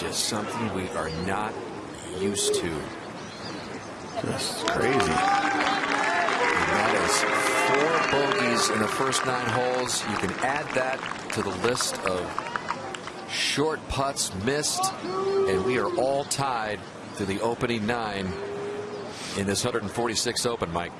just something we are not used to. That's crazy. And that is four bogeys in the first nine holes. You can add that to the list of short putts missed, and we are all tied to the opening nine in this 146 Open, Mike.